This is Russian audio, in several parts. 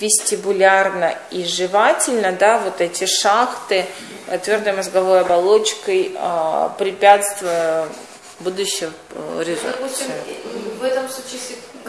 вестибулярно и жевательно, да, вот эти шахты э, твердой мозговой оболочкой э, препятствуя будущей э, резорбции. В этом случае,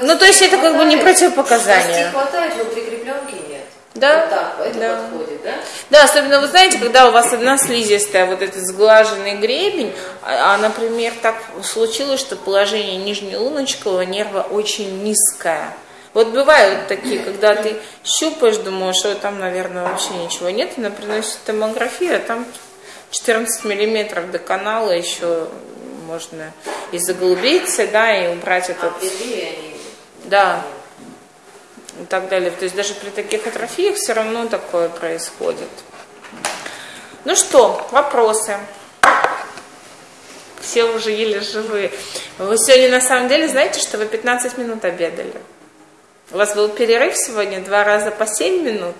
ну, то есть это как бы не противопоказание. Хватает, но прикрепленки нет. Да? Вот так, это да. подходит, да? Да, особенно, вы знаете, когда у вас одна слизистая, вот этот сглаженный гребень, а, а например, так случилось, что положение нижнелуночкового нерва очень низкое. Вот бывают такие, когда ты щупаешь, думаешь, что там, наверное, вообще ничего нет, она приносит томографию, а там 14 миллиметров до канала еще можно и заглубиться, да, и убрать этот... А они... Да. И так далее. То есть даже при таких атрофиях все равно такое происходит. Ну что, вопросы? Все уже еле живые. Вы сегодня на самом деле знаете, что вы 15 минут обедали? У вас был перерыв сегодня два раза по 7 минут.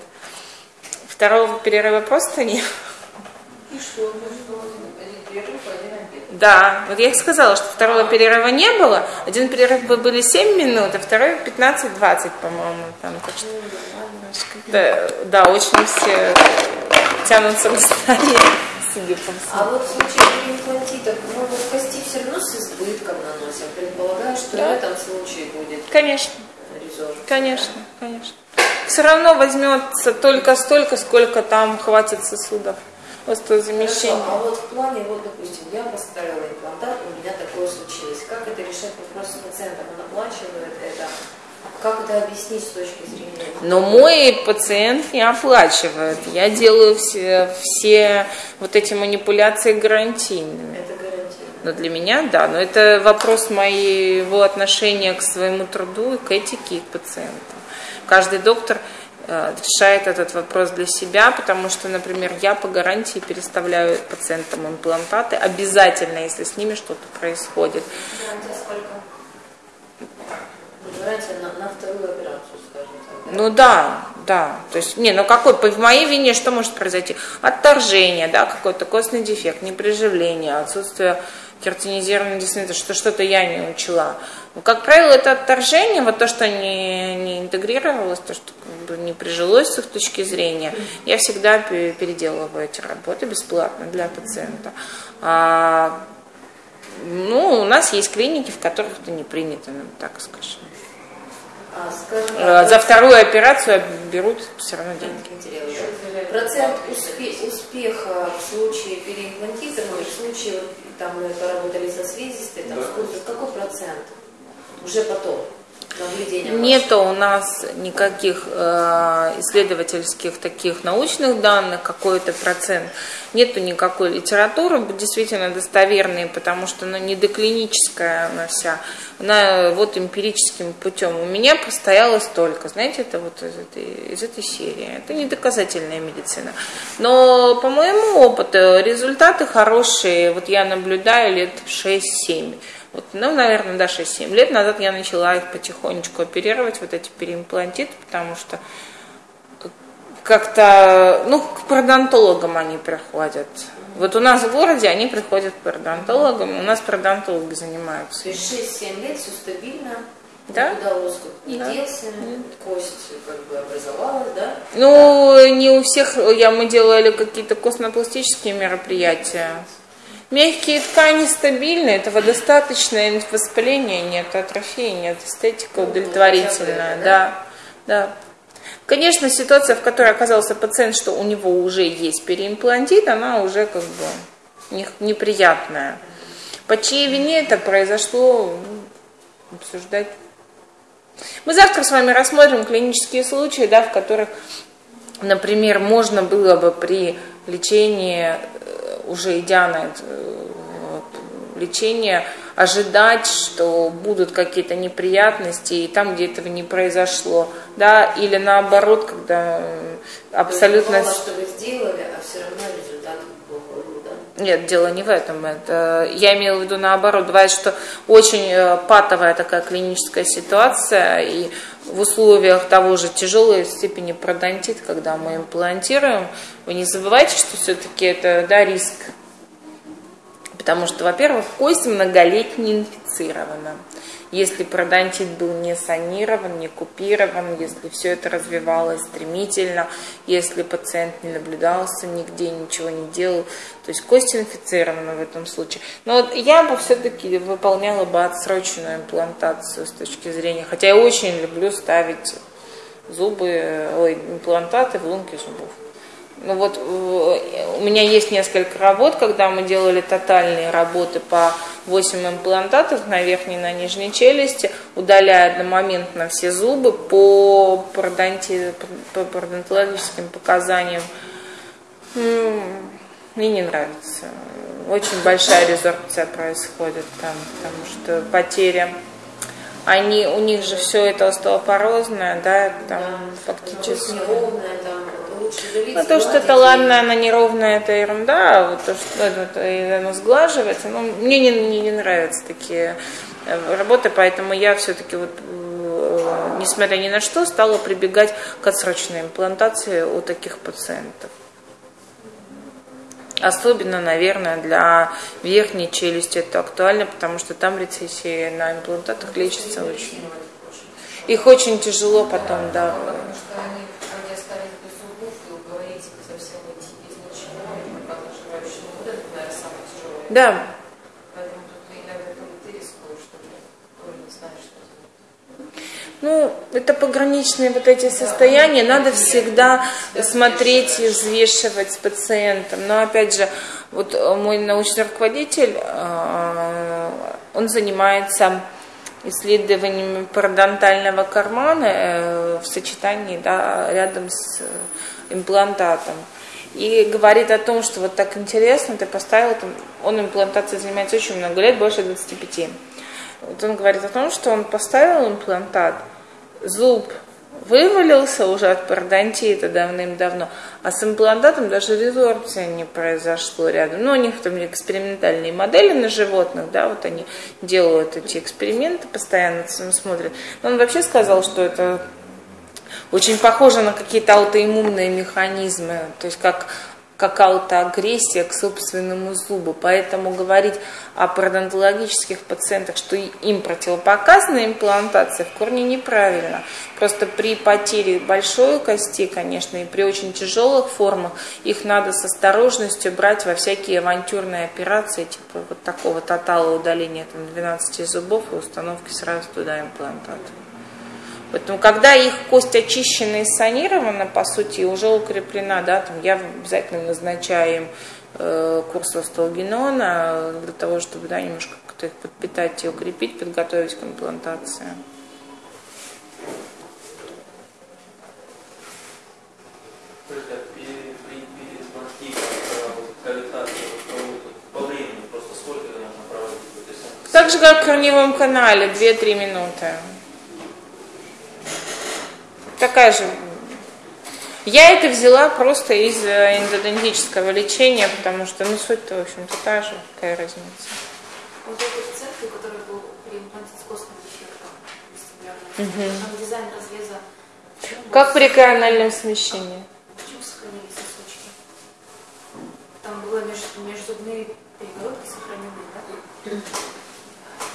Второго перерыва просто нет. И что? Обед. Да, вот я и сказала, что второго перерыва не было. Один перерыв были 7 минут, а второй 15-20, по-моему. Там, так что, да, да, очень все тянутся к столе. А вот в случае переимплантитов, ну вот кости все равно с избытком наносят. Предполагаю, что да. в этом случае будет. Конечно. Резор. Конечно, конечно. Все равно возьмется только столько, сколько там хватит сосудов. Остеозамещение. Хорошо, а вот в плане, вот, допустим, я поставила имплантат, у меня такое случилось. Как это решать вопрос с пациентом? Он оплачивает это? Как это объяснить с точки зрения? Но мой пациент не оплачивает. Я делаю все, все вот эти манипуляции гарантийными. Это. Но для меня, да. Но это вопрос моего отношения к своему труду, и к этике, и к пациентам. Каждый доктор э, решает этот вопрос для себя, потому что, например, я по гарантии переставляю пациентам имплантаты обязательно, если с ними что-то происходит. Гарантия сколько? Гарантия на, на вторую операцию, скажем так. Ну да, да. То есть, не, ну какой, по в моей вине что может произойти? Отторжение, да, какой-то костный дефект, неприживление, отсутствие кератинизированного деснита, что что-то я не учла. Но, как правило, это отторжение, вот то, что не, не интегрировалось, то, что как бы не прижилось с их точки зрения, я всегда переделываю эти работы бесплатно для пациента. А, ну, у нас есть клиники, в которых это не принято, так скажем. А, э, так, За вторую операцию берут все равно деньги. Процент успе- успеха в случае переимплантирования, в случае, там мы поработали со связистой, там, да. сколько, какой процент? Уже потом Нету у нас никаких э, исследовательских таких научных данных, какой-то процент. Нету никакой литературы, действительно достоверной, потому что она не доклиническая она вся. Она вот эмпирическим путем. У меня постояло столько, знаете, это вот из этой, из этой серии. Это не доказательная медицина. Но по моему опыту результаты хорошие. Вот я наблюдаю лет 6-7. Вот, ну, наверное, да, 6-7 лет назад я начала их потихонечку оперировать, вот эти переимплантиты, потому что как-то, ну, к пародонтологам они приходят. Вот у нас в городе они приходят к пародонтологам, у нас пародонтологи занимаются. То есть 6-7 лет все стабильно, да? Удалось не да. делся, кость как бы образовалась, да? Ну, не у всех, я, мы делали какие-то костно-пластические мероприятия. Мягкие ткани стабильны, этого достаточно, воспаления нет, атрофии нет, эстетика удовлетворительная, да, да. Конечно, ситуация, в которой оказался пациент, что у него уже есть переимплантит, она уже как бы неприятная. По чьей вине это произошло, ну, обсуждать. Мы завтра с вами рассмотрим клинические случаи, да, в которых, например, можно было бы при лечении уже идя на это лечение, ожидать, что будут какие-то неприятности, и там, где этого не произошло, да, или наоборот, когда абсолютно... То есть, что вы сделали, а все равно Нет, дело не в этом. Это, я имела в виду наоборот. Бывает, что очень э, патовая такая клиническая ситуация, и в условиях того же тяжелой степени пародонтит, когда мы имплантируем, вы не забывайте, что все-таки это да, риск. Потому что, во-первых, кость многолетне инфицировано. Если пародонтит был не санирован, не купирован, если все это развивалось стремительно, если пациент не наблюдался нигде, ничего не делал, то есть кость инфицирована в этом случае. Но вот я бы все-таки выполняла бы отсроченную имплантацию с точки зрения, хотя я очень люблю ставить зубы, ой, имплантаты в лунки зубов. Ну вот э, у меня есть несколько работ, когда мы делали тотальные работы по 8 имплантатов на верхней и на нижней челюсти, удаляя одномоментно все зубы по, пародонти, по пародонтологическим показаниям. Мне не нравится. Очень большая резорбция происходит там, потому что потеря они, у них же все это остеопорозное, да, там да, фактически. Неровное, там, ну, то, что это ладно, она неровная, это ерунда, а вот то, что это, оно сглаживается, ну, мне не, не, не нравятся такие э, работы, поэтому я все-таки вот э, несмотря ни на что, стала прибегать к отсрочной имплантации у таких пациентов. Особенно, наверное, для верхней челюсти это актуально, потому что там рецессии на имплантатах лечится очень. Их очень тяжело потом, да. Да. Ну, это пограничные вот эти состояния, надо всегда смотреть и взвешивать с пациентом. Но опять же, вот мой научный руководитель, э, он занимается исследованиями парадонтального кармана э, в сочетании да, рядом с имплантатом. И говорит о том, что вот так интересно, ты поставил, там, он имплантацией занимается очень много лет, больше 25. Вот он говорит о том, что он поставил имплантат, зуб вывалился уже от пародонтита давным-давно, а с имплантатом даже резорбция не произошло рядом. Ну, у них там экспериментальные модели на животных, да, вот они делают эти эксперименты, постоянно смотрят. Но он вообще сказал, что это очень похоже на какие-то аутоиммунные механизмы, то есть как какая-то агрессия к собственному зубу. Поэтому говорить о пародонтологических пациентах, что им противопоказана имплантация, в корне неправильно. Просто при потере большой кости, конечно, и при очень тяжелых формах, их надо с осторожностью брать во всякие авантюрные операции, типа вот такого тотала удаления там, 12 зубов и установки сразу туда имплантата. Поэтому, когда их кость очищена и санирована, по сути, уже укреплена, да, там я обязательно назначаю им э, курс остеогенона для того, чтобы да, немножко как-то их подпитать и укрепить, подготовить к имплантации. Так же, как в корневом канале, 2-3 минуты такая же. Я это взяла просто из эндодонтического лечения, потому что, ну, суть-то, в общем-то, та же, какая разница. Вот этой пациентки, у которой был переимплантит с костным дефектом, угу. там дизайн разреза. Как при корональном смещении? Почему сохранились сосочки? Там было межзубные перегородки сохранены, да?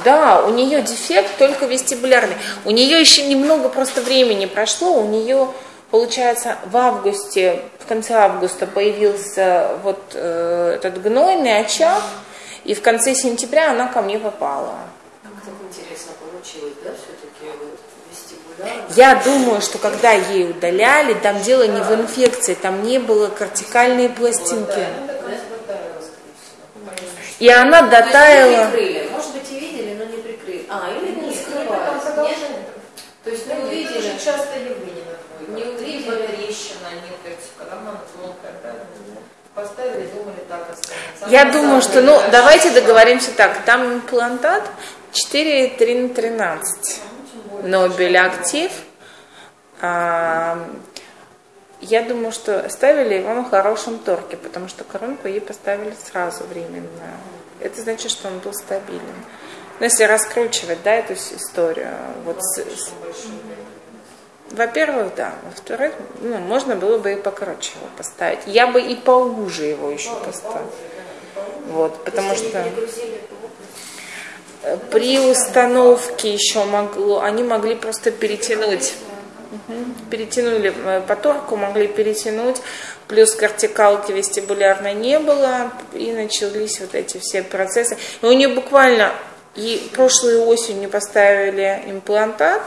Да, у нее дефект только вестибулярный. У нее еще немного просто времени прошло, у нее, получается, в августе, в конце августа появился вот э, этот гнойный очаг, и в конце сентября она ко мне попала. Как так интересно получилось, да, все-таки вот? Я думаю, что когда ей удаляли, там дело не в инфекции, там не было кортикальной пластинки. И она дотаяла. А, или не скрывать. Нет? То есть не увидели. Очень часто явление Не увидели. Трещина, нет, когда она тонкая, правильно? Поставили, думали, так останется. Я думаю, что, ну, давайте договоримся так. Там имплантат 4,3 на 13. Нобель актив. А, я думаю, что ставили его на хорошем торке, потому что коронку ей поставили сразу временно. Это значит, что он был стабилен. Ну, если раскручивать, да, эту историю. Вот с, с... Во-первых, да. Во-вторых, ну, можно было бы и покороче его поставить. Я бы и поуже его еще поставила. Вот, потому что... При установке еще могло, они могли просто перетянуть. Мгм. Перетянули э, поторку, могли перетянуть, плюс кортикалки вестибулярной не было, и начались вот эти все процессы. И у нее буквально и прошлой осенью поставили имплантат,